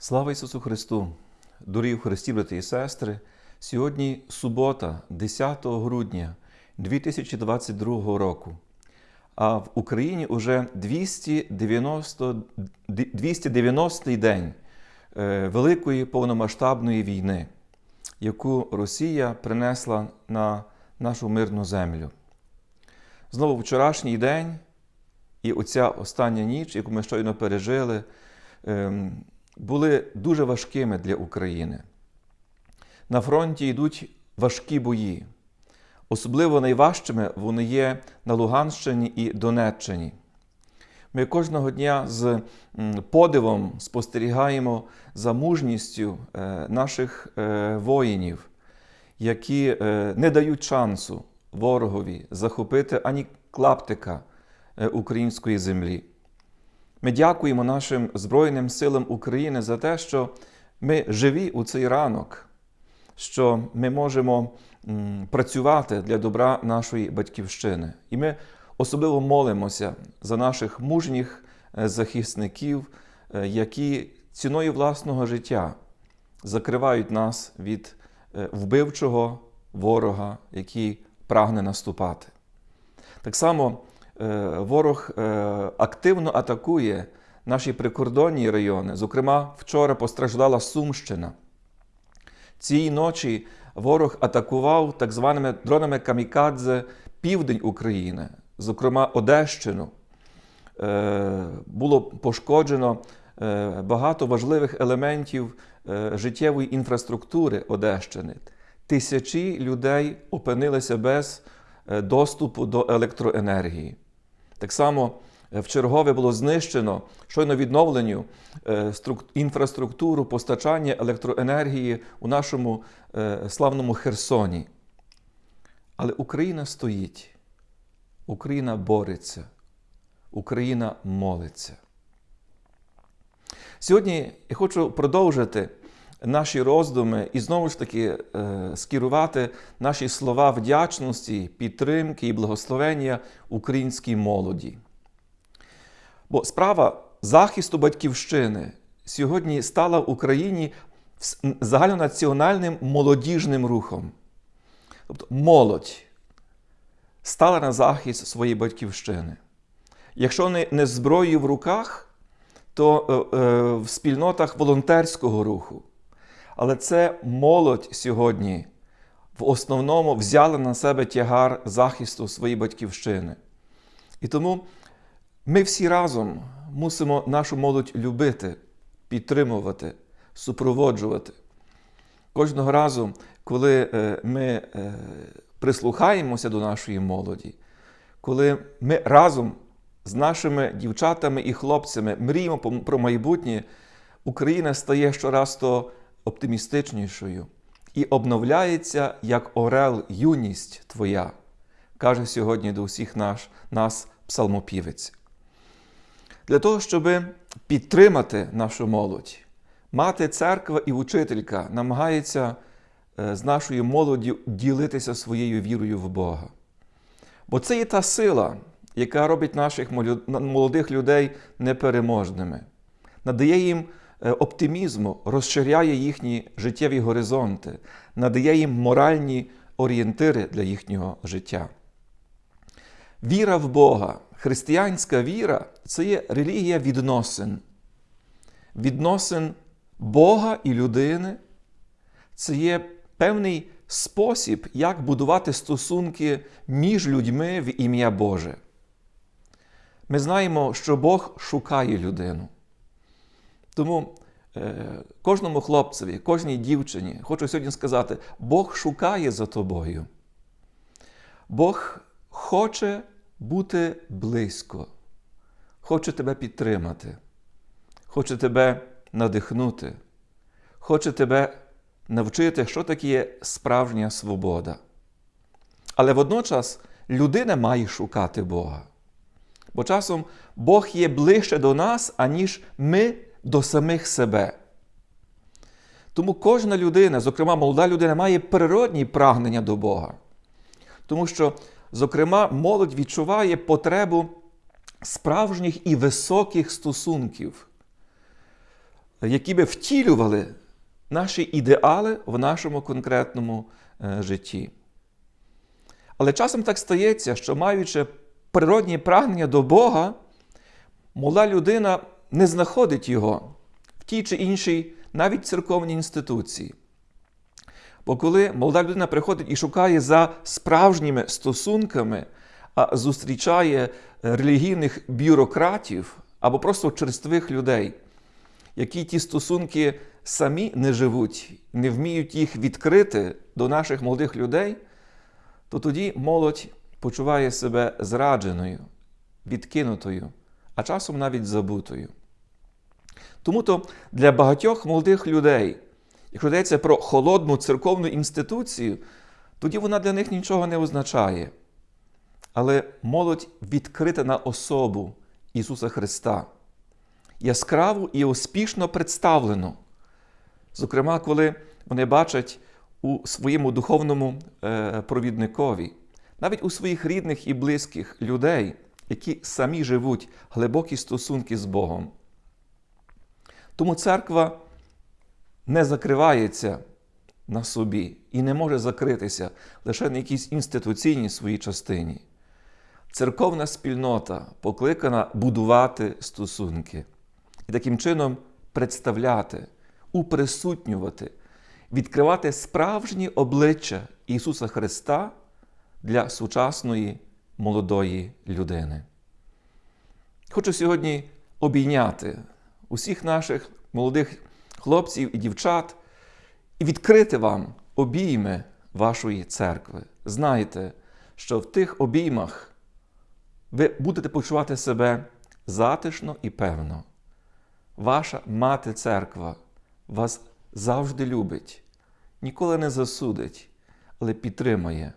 Слава Ісусу Христу! Дорогі Христі, брати і сестри! Сьогодні субота, 10 грудня 2022 року. А в Україні уже 290, 290-й день е, Великої повномасштабної війни, яку Росія принесла на нашу мирну землю. Знову вчорашній день і оця остання ніч, яку ми щойно пережили, ем, були дуже важкими для України. На фронті йдуть важкі бої. Особливо найважчими вони є на Луганщині і Донеччині. Ми кожного дня з подивом спостерігаємо за мужністю е, наших е, воїнів, які е, не дають шансу ворогові захопити ані клаптика української землі. Ми дякуємо нашим Збройним силам України за те, що ми живі у цей ранок, що ми можемо працювати для добра нашої батьківщини. І ми особливо молимося за наших мужніх е, захисників, е, які ціною власного життя закривають нас від е, вбивчого ворога, який прагне наступати. Так само ворог активно атакує наші прикордонні райони. Зокрема, вчора постраждала Сумщина. Цієї ночі ворог атакував так званими дронами Камікадзе південь України, зокрема Одещину. Е, було пошкоджено е, багато важливих елементів е, життєвої інфраструктури Одещини. Тисячі людей опинилися без доступу до електроенергії. Так само в чергове було знищено щойно відновленню інфраструктуру постачання електроенергії у нашому славному Херсоні. Але Україна стоїть, Україна бореться, Україна молиться. Сьогодні я хочу продовжити наші роздуми і знову ж таки е, скерувати наші слова вдячності, підтримки і благословення українській молоді. Бо справа захисту батьківщини сьогодні стала в Україні загальнонаціональним молодіжним рухом. Тобто молодь стала на захист своєї батьківщини. Якщо не, не зброєю в руках, то е, е, в спільнотах волонтерського руху. Але це молодь сьогодні в основному взяла на себе тягар захисту своєї батьківщини. І тому ми всі разом мусимо нашу молодь любити, підтримувати, супроводжувати. Кожного разу, коли е, ми е, прислухаємося до нашої молоді, коли ми разом з нашими дівчатами і хлопцями мріємо про майбутнє, Україна стає щораз то оптимістичнішою і обновляється як орел юність Твоя, каже сьогодні до усіх наш, нас псалмопівець. Для того, щоб підтримати нашу молодь, мати церква і учителька намагається е, з нашою молоддю ділитися своєю вірою в Бога. Бо це є та сила, яка робить наших молодих людей непереможними, надає їм оптимізму, розширяє їхні життєві горизонти, надає їм моральні орієнтири для їхнього життя. Віра в Бога, християнська віра це є релігія відносин. Відносин Бога і людини це є певний спосіб, як будувати стосунки між людьми в ім'я Боже. Ми знаємо, що Бог шукає людину. Тому е, кожному хлопцеві, кожній дівчині хочу сьогодні сказати, Бог шукає за тобою. Бог хоче бути близько, хоче тебе підтримати, хоче тебе надихнути, хоче тебе навчити, що таке справжня свобода. Але водночас людина має шукати Бога. Бо часом Бог є ближче до нас, аніж ми до самих себе. Тому кожна людина, зокрема молода людина, має природні прагнення до Бога. Тому що, зокрема, молодь відчуває потребу справжніх і високих стосунків які би втілювали наші ідеали в нашому конкретному е, житті. Але часом так стається, що маючи природні прагнення до Бога, молода людина не знаходить його в тій чи іншій, навіть церковній інституції. Бо коли молода людина приходить і шукає за справжніми стосунками, а зустрічає релігійних бюрократів або просто черствих людей, які ті стосунки самі не живуть, не вміють їх відкрити до наших молодих людей, то тоді молодь почуває себе зрадженою, відкинутою, а часом навіть забутою. Тому то для багатьох молодих людей, якщо йдеться про холодну церковну інституцію, тоді вона для них нічого не означає. Але молодь відкрита на особу Ісуса Христа, яскраву і успішно представлену. Зокрема, коли вони бачать у своєму духовному е, провідникові, навіть у своїх рідних і близьких людей, які самі живуть глибокі стосунки з Богом. Тому церква не закривається на собі і не може закритися лише на якійсь інституційній своїй частині. Церковна спільнота покликана будувати стосунки і таким чином представляти, уприсутнювати, відкривати справжні обличчя Ісуса Христа для сучасної молодої людини. Хочу сьогодні обійняти усіх наших молодих хлопців і дівчат і відкрити вам обійми вашої церкви. Знайте, що в тих обіймах ви будете почувати себе затишно і певно. Ваша мати церква вас завжди любить, ніколи не засудить, але підтримує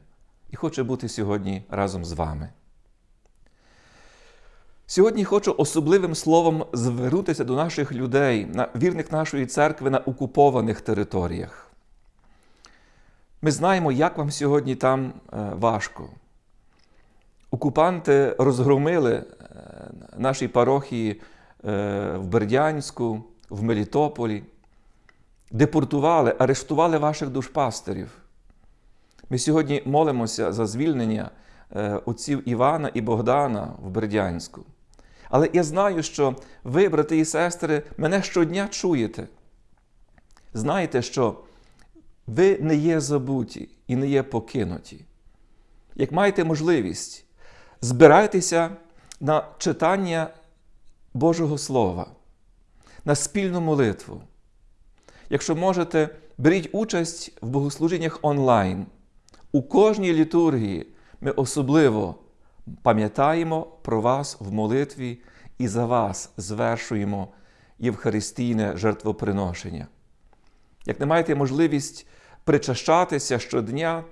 і хоче бути сьогодні разом з вами. Сьогодні хочу особливим словом звернутися до наших людей, вірних нашої церкви на окупованих територіях. Ми знаємо, як вам сьогодні там важко. Окупанти розгромили наші парохії в Бердянську, в Мелітополі, депортували, арештували ваших душпастерів. Ми сьогодні молимося за звільнення отців Івана і Богдана в Бердянську. Але я знаю, що ви, брати і сестри, мене щодня чуєте. Знаєте, що ви не є забуті і не є покинуті. Як маєте можливість, збирайтеся на читання Божого Слова, на спільну молитву. Якщо можете, беріть участь в богослужіннях онлайн. У кожній літургії ми особливо пам'ятаємо про вас в молитві і за вас звершуємо євхаристійне жертвоприношення. Як не маєте можливість причащатися щодня,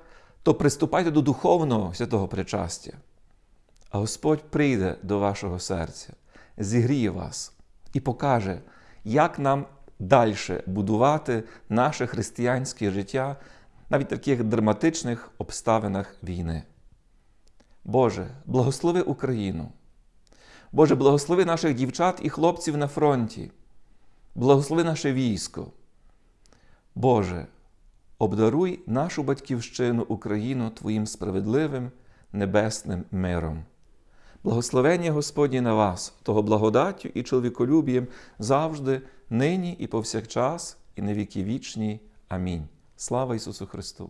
то приступайте до духовного святого причастя. А Господь прийде до вашого серця, зігріє вас і покаже, як нам далі будувати наше християнське життя навіть в таких драматичних обставинах війни. Боже, благослови Україну. Боже, благослови наших дівчат і хлопців на фронті, благослови наше військо. Боже, обдаруй нашу батьківщину Україну Твоїм справедливим небесним миром. Благословення Господні на вас, того благодаттю і чоловіколюбієм завжди, нині і повсякчас, і на віки вічні. Амінь. Слава Ісусу Христу!